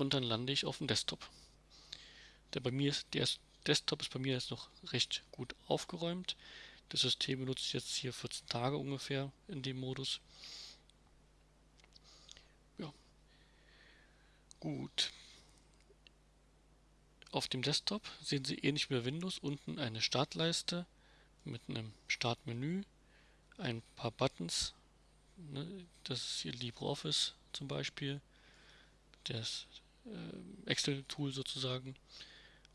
und dann lande ich auf dem Desktop. Der, bei mir ist, der Desktop ist bei mir jetzt noch recht gut aufgeräumt. Das System benutzt jetzt hier 14 Tage ungefähr in dem Modus. Ja. Gut. Auf dem Desktop sehen Sie ähnlich wie bei Windows unten eine Startleiste mit einem Startmenü, ein paar Buttons. Ne, das ist hier LibreOffice zum Beispiel, das Excel-Tool sozusagen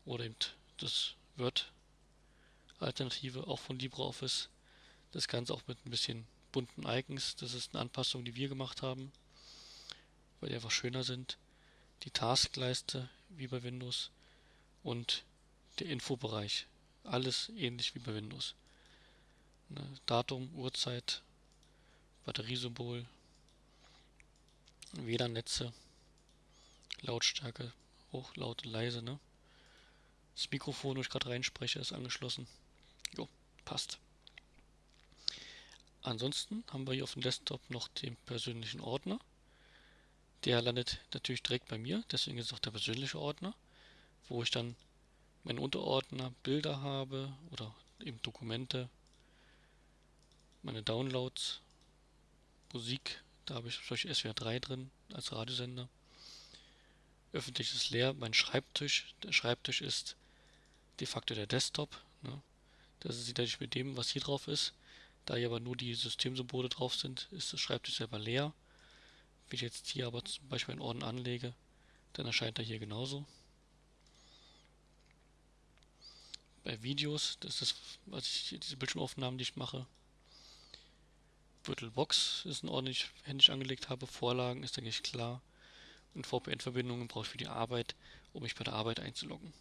oder eben das Word-Alternative auch von LibreOffice. Das Ganze auch mit ein bisschen bunten Icons. Das ist eine Anpassung, die wir gemacht haben, weil die einfach schöner sind. Die Taskleiste wie bei Windows und der Infobereich. Alles ähnlich wie bei Windows. Ne, Datum, Uhrzeit, Batteriesymbol, WLAN-Netze, Lautstärke, hoch, laut, leise. Ne? Das Mikrofon, wo ich gerade reinspreche, ist angeschlossen. Jo, passt. Ansonsten haben wir hier auf dem Desktop noch den persönlichen Ordner. Der landet natürlich direkt bei mir, deswegen ist es auch der persönliche Ordner wo ich dann meinen Unterordner Bilder habe oder eben Dokumente, meine Downloads, Musik, da habe ich solche SWR 3 drin als Radiosender. Öffentlich ist leer, mein Schreibtisch, der Schreibtisch ist de facto der Desktop. Ne? Das ist identisch mit dem, was hier drauf ist. Da hier aber nur die Systemsymbole drauf sind, ist der Schreibtisch selber leer. Wenn ich jetzt hier aber zum Beispiel einen Orden anlege, dann erscheint er hier genauso. bei Videos, das ist was ich, diese Bildschirmaufnahmen, die ich mache. VirtualBox ist ein ordentlich händisch angelegt habe. Vorlagen ist eigentlich klar. Und VPN-Verbindungen brauche ich für die Arbeit, um mich bei der Arbeit einzuloggen.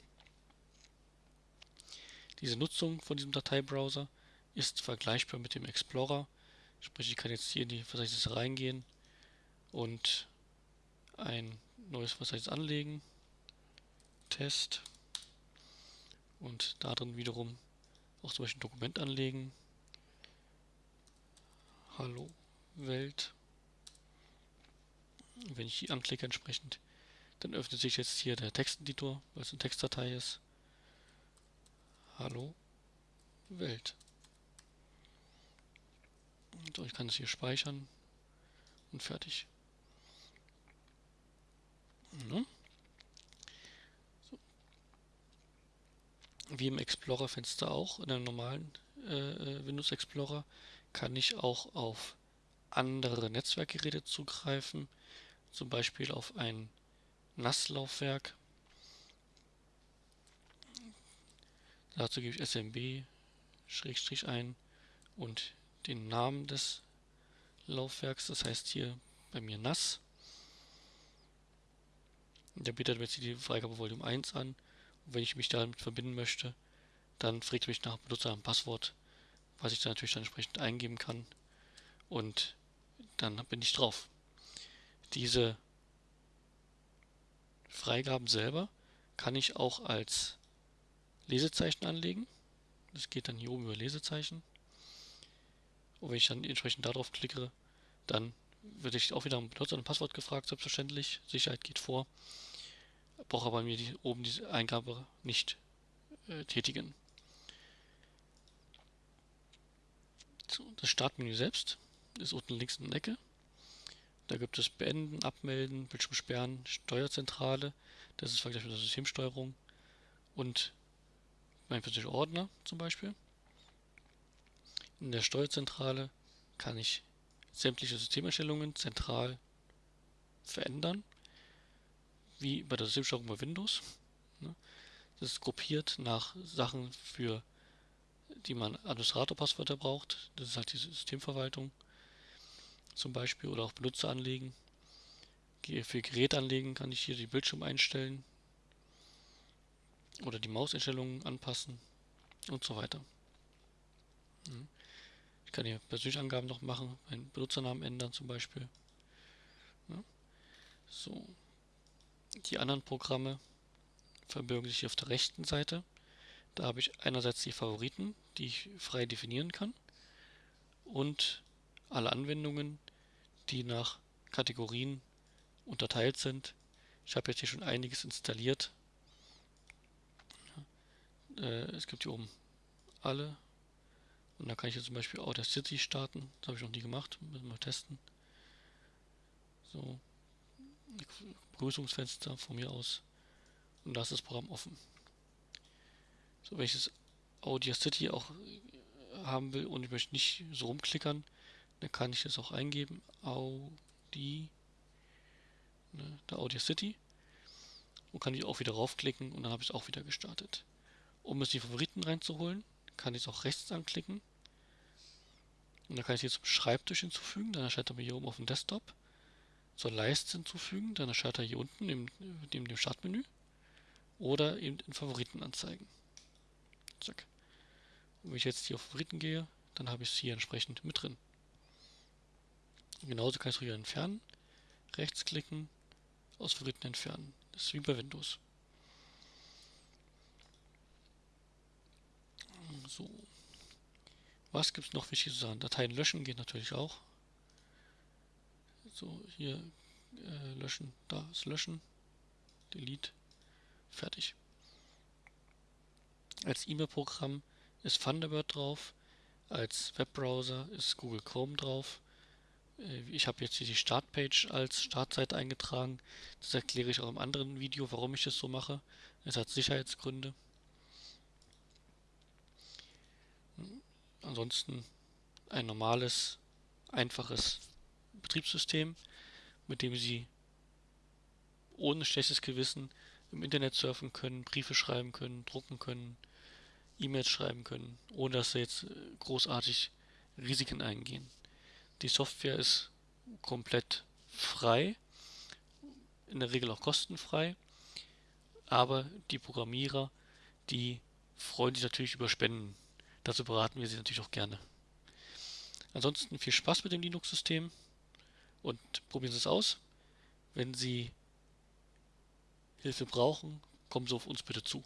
Diese Nutzung von diesem Dateibrowser ist vergleichbar mit dem Explorer. Sprich, ich kann jetzt hier in die Verzeichnisse reingehen und ein neues Verzeichnis anlegen. Test und darin wiederum auch zum Beispiel ein Dokument anlegen. Hallo Welt. Wenn ich die anklicke entsprechend, dann öffnet sich jetzt hier der Texteditor, weil es eine Textdatei ist. Hallo Welt. So, ich kann es hier speichern und fertig. Ne? wie im Explorer-Fenster auch, in einem normalen äh, äh, Windows Explorer, kann ich auch auf andere Netzwerkgeräte zugreifen, zum Beispiel auf ein NAS-Laufwerk. Dazu gebe ich SMB Schrägstrich ein und den Namen des Laufwerks, das heißt hier bei mir NAS. Der bietet mir jetzt die Freigabe Volume 1 an wenn ich mich damit verbinden möchte, dann fragt mich nach Benutzer Passwort, was ich dann natürlich dann entsprechend eingeben kann. Und dann bin ich drauf. Diese Freigaben selber kann ich auch als Lesezeichen anlegen. Das geht dann hier oben über Lesezeichen. Und wenn ich dann entsprechend darauf klicke, dann werde ich auch wieder um Benutzer und Passwort gefragt, selbstverständlich. Sicherheit geht vor brauche aber mir die, oben diese Eingabe nicht äh, tätigen. So, das Startmenü selbst ist unten links in der Ecke. Da gibt es Beenden, Abmelden, Bildschirm sperren, Steuerzentrale, das ist vergleichbar mit der Systemsteuerung und mein persönlicher Ordner zum Beispiel. In der Steuerzentrale kann ich sämtliche Systemeinstellungen zentral verändern wie bei der Systemsteuerung bei Windows. Ne? Das ist gruppiert nach Sachen, für die man Administratorpasswörter braucht. Das ist halt die Systemverwaltung zum Beispiel oder auch Benutzer anlegen. Für Gerät anlegen kann ich hier die Bildschirm einstellen oder die Mauseinstellungen anpassen und so weiter. Ich kann hier persönliche Angaben noch machen, meinen Benutzernamen ändern zum Beispiel. So, die anderen Programme verbirgen sich auf der rechten Seite. Da habe ich einerseits die Favoriten, die ich frei definieren kann und alle Anwendungen, die nach Kategorien unterteilt sind, Ich habe jetzt hier schon einiges installiert. Äh, es gibt hier oben alle. Und da kann ich jetzt zum Beispiel Audacity starten. Das habe ich noch nie gemacht. Müssen wir testen. So. Begrüßungsfenster von mir aus. Und da ist das Programm offen. So, wenn ich das Audacity auch haben will und ich möchte nicht so rumklickern, dann kann ich das auch eingeben. Audi, ne, der Audacity. Und kann ich auch wieder raufklicken und dann habe ich es auch wieder gestartet. Um es die Favoriten reinzuholen, kann ich es auch rechts anklicken. Und dann kann ich es hier zum Schreibtisch hinzufügen, dann erscheint er mir hier oben auf dem Desktop. Zur Leiste hinzufügen, dann erscheint er hier unten neben, neben dem Startmenü. Oder eben in Favoriten anzeigen. Zack. Und wenn ich jetzt hier auf Favoriten gehe, dann habe ich es hier entsprechend mit drin. Und genauso kann ich es wieder entfernen. Rechtsklicken, aus Favoriten entfernen. Das ist wie bei Windows. So. Was gibt es noch wichtig zu sagen? Dateien löschen geht natürlich auch. So, hier äh, löschen, da ist löschen, delete, fertig. Als E-Mail-Programm ist Thunderbird drauf, als Webbrowser ist Google Chrome drauf. Äh, ich habe jetzt hier die Startpage als Startseite eingetragen. Das erkläre ich auch im anderen Video, warum ich das so mache. Es hat Sicherheitsgründe. Ansonsten ein normales, einfaches Betriebssystem, mit dem Sie ohne schlechtes Gewissen im Internet surfen können, Briefe schreiben können, drucken können, E-Mails schreiben können, ohne dass Sie jetzt äh, großartig Risiken eingehen. Die Software ist komplett frei, in der Regel auch kostenfrei, aber die Programmierer, die freuen sich natürlich über Spenden. Dazu beraten wir sie natürlich auch gerne. Ansonsten viel Spaß mit dem Linux-System und probieren Sie es aus. Wenn Sie Hilfe brauchen, kommen Sie auf uns bitte zu.